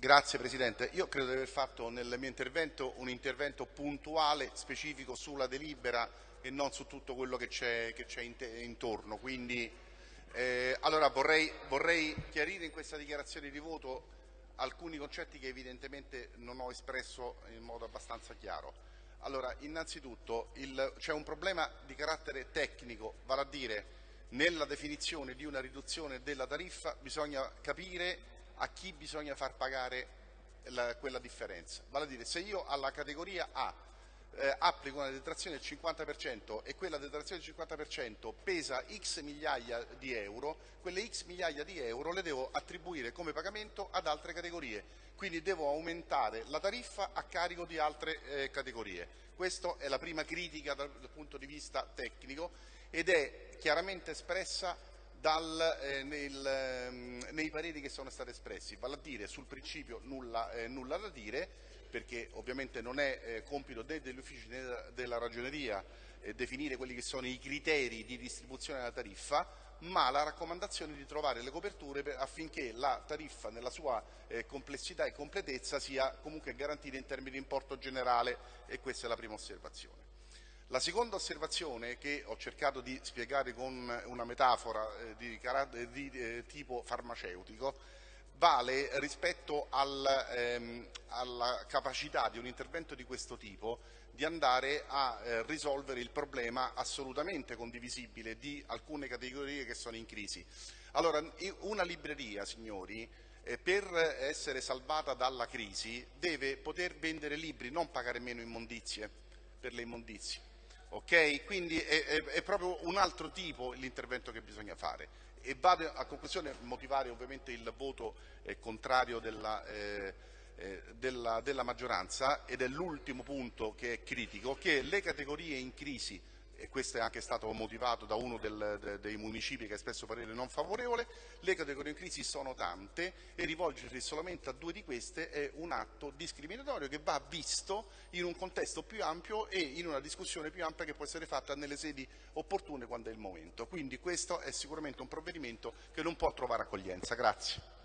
Grazie Presidente. Io credo di aver fatto nel mio intervento un intervento puntuale, specifico sulla delibera e non su tutto quello che c'è intorno. Quindi, eh, allora vorrei, vorrei chiarire in questa dichiarazione di voto alcuni concetti che evidentemente non ho espresso in modo abbastanza chiaro. Allora, innanzitutto c'è un problema di carattere tecnico, vale a dire nella definizione di una riduzione della tariffa bisogna capire a chi bisogna far pagare la, quella differenza. Vale a dire, se io alla categoria A eh, applico una detrazione del 50% e quella detrazione del 50% pesa x migliaia di euro, quelle x migliaia di euro le devo attribuire come pagamento ad altre categorie, quindi devo aumentare la tariffa a carico di altre eh, categorie. Questa è la prima critica dal, dal punto di vista tecnico ed è chiaramente espressa dal, eh, nel, ehm, nei pareri che sono stati espressi, vale a dire sul principio nulla, eh, nulla da dire, perché ovviamente non è eh, compito né degli uffici né della ragioneria eh, definire quelli che sono i criteri di distribuzione della tariffa, ma la raccomandazione di trovare le coperture per, affinché la tariffa nella sua eh, complessità e completezza sia comunque garantita in termini di importo generale e questa è la prima osservazione. La seconda osservazione che ho cercato di spiegare con una metafora eh, di, di eh, tipo farmaceutico vale rispetto al, ehm, alla capacità di un intervento di questo tipo di andare a eh, risolvere il problema assolutamente condivisibile di alcune categorie che sono in crisi. Allora, una libreria, signori, eh, per essere salvata dalla crisi deve poter vendere libri, non pagare meno immondizie per le immondizie. Okay? Quindi è, è, è, proprio un altro tipo l'intervento che bisogna fare. E vado a conclusione a motivare ovviamente il voto eh, contrario della, eh, eh, della, della maggioranza ed è l'ultimo punto che è critico, che le categorie in crisi e questo è anche stato motivato da uno del, de, dei municipi che ha espresso parere non favorevole, le categorie in crisi sono tante e rivolgersi solamente a due di queste è un atto discriminatorio che va visto in un contesto più ampio e in una discussione più ampia che può essere fatta nelle sedi opportune quando è il momento. Quindi questo è sicuramente un provvedimento che non può trovare accoglienza. Grazie.